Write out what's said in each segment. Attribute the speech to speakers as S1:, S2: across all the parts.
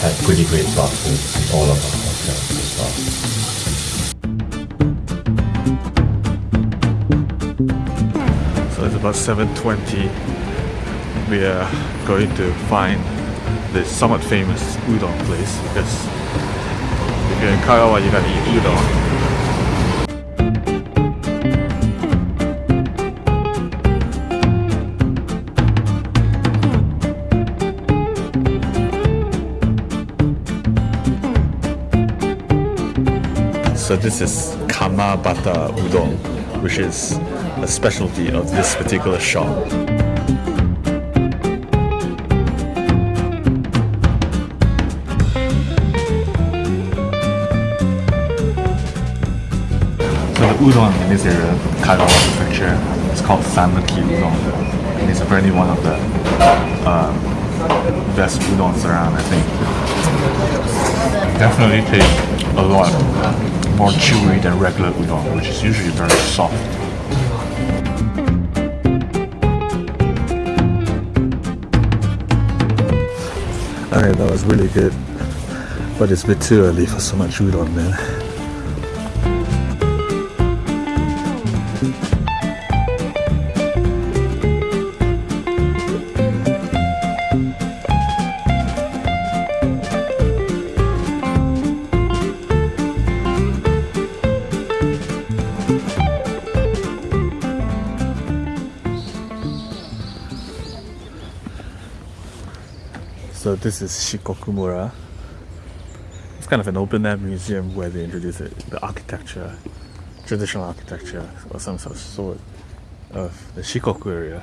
S1: had pretty great bathrooms in all of our hotels as well.
S2: So it's about 7.20. We are going to find the somewhat famous udon place because if you're in Kagawa you gotta eat udon. This is Kamatama Udon, which is a specialty of this particular shop. So the udon in this area, Kagawa Prefecture, is called Sanuki Udon. And it's apparently one of the uh, best udons around, I think. Definitely tastes a lot more chewy than regular udon, which is usually very soft. Alright, that was really good. But it's a bit too early for so much udon, man. So this is Shikokumura. It's kind of an open-air museum where they introduce it, the architecture, traditional architecture, or some sort of the Shikoku area.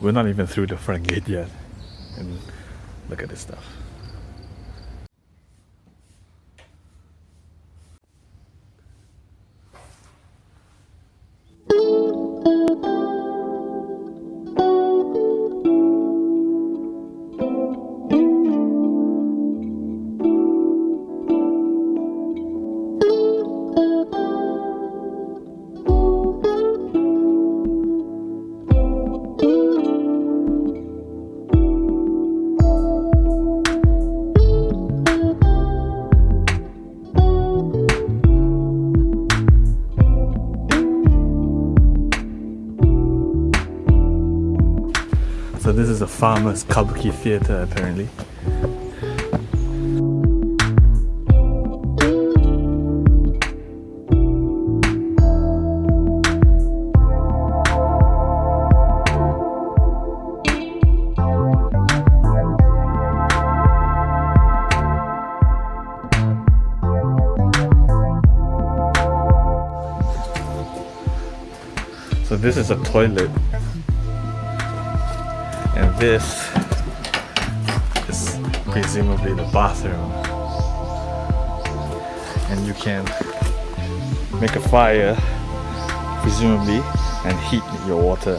S2: We're not even through the front gate yet, and look at this stuff. Farmer's kabuki theatre apparently. So this is a toilet this is presumably the bathroom. And you can make a fire presumably and heat your water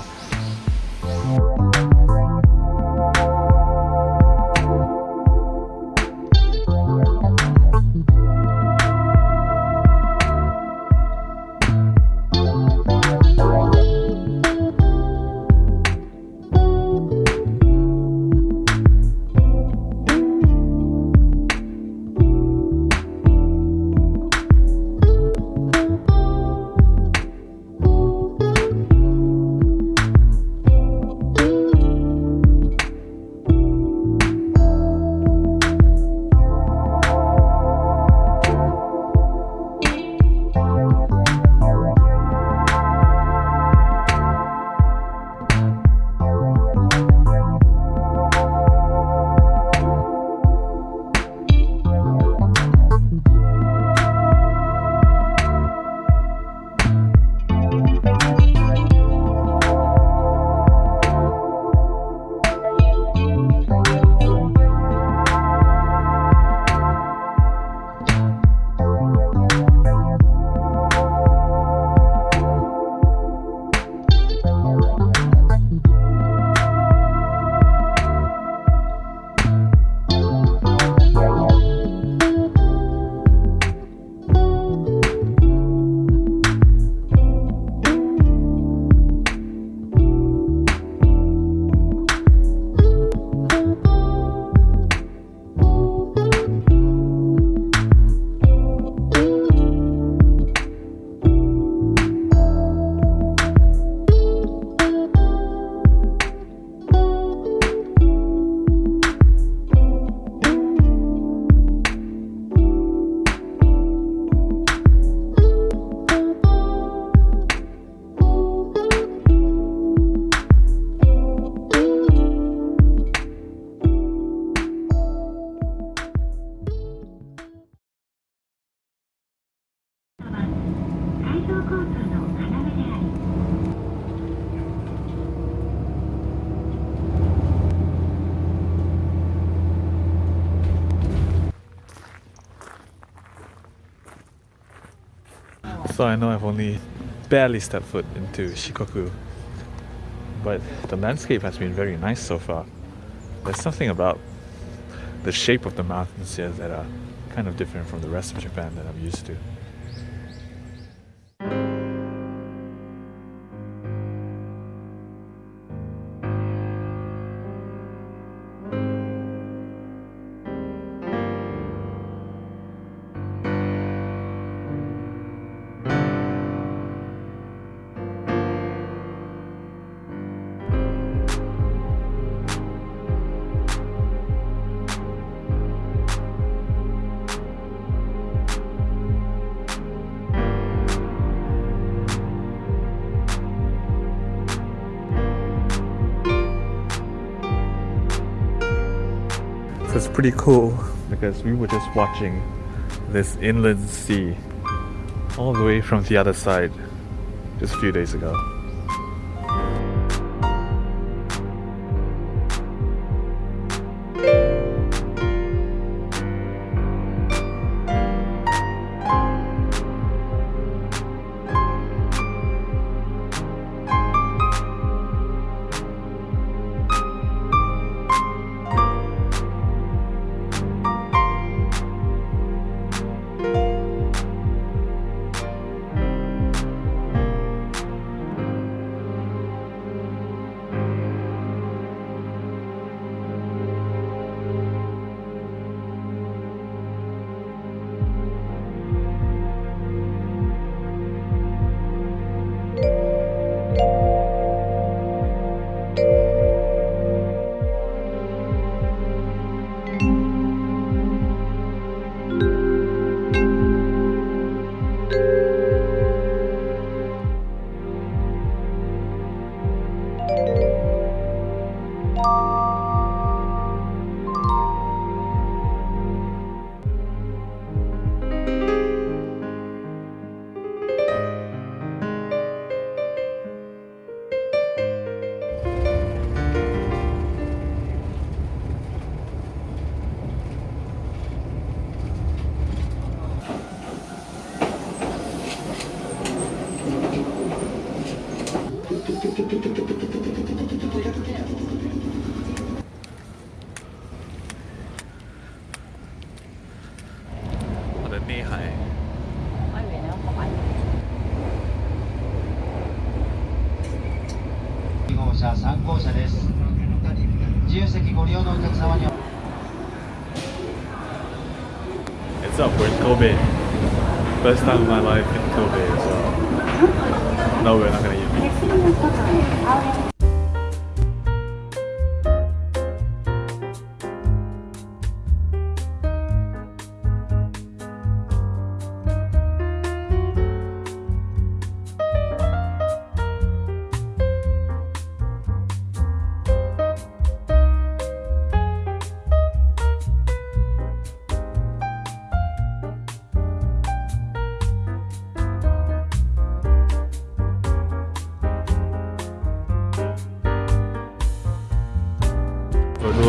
S2: So I know I've only barely stepped foot into Shikoku, but the landscape has been very nice so far. There's something about the shape of the mountains here that are kind of different from the rest of Japan that I'm used to. It's pretty cool because we were just watching this inland sea all the way from the other side just a few days ago.
S3: 自由席ご利用のお客様には
S2: It's up, we're in Kobe. First time in my life in Kobe as well. No, we're not gonna eat. We're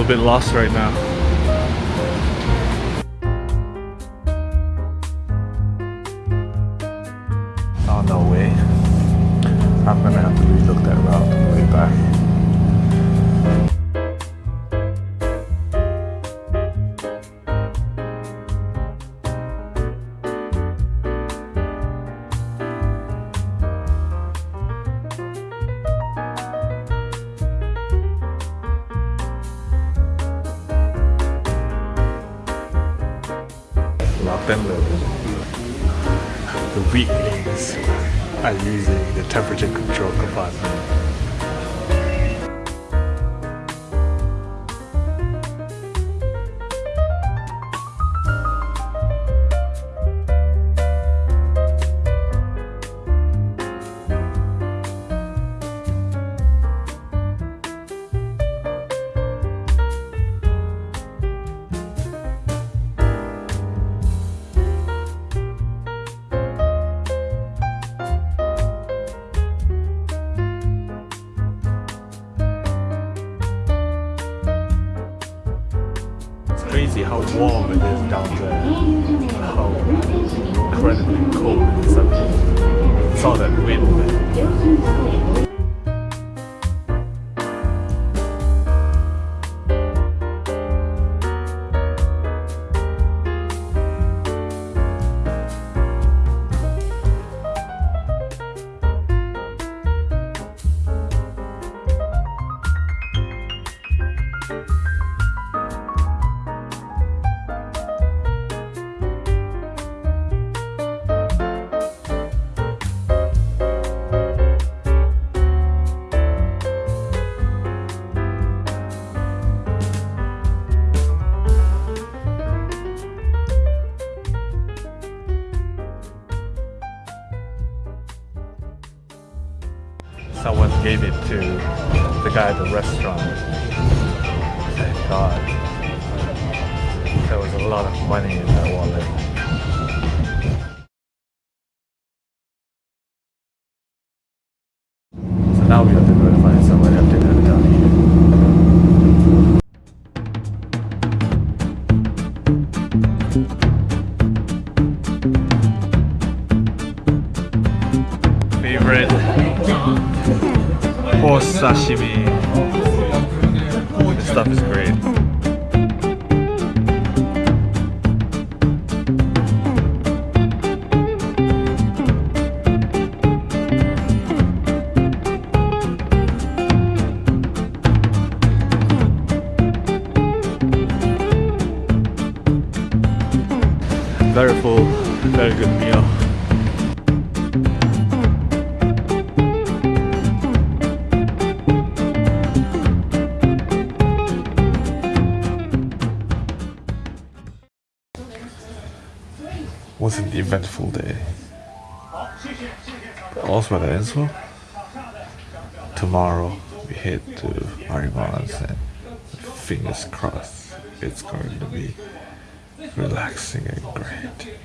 S2: Little bit lost right now. Locked and. The weaklings are using the temperature control compartment. Warm it is down there. How incredibly cold it is up here. It's that wind, Someone gave it to the guy at the restaurant. Thank God. There was a lot of money in that wallet. So now we have to go to find somebody up dinner down here. Favorite sashimi. This stuff is great. Very full, very good meal.
S1: Eventful day. Well that ends. Tomorrow we head to Maribans and fingers crossed it's going to be relaxing and great.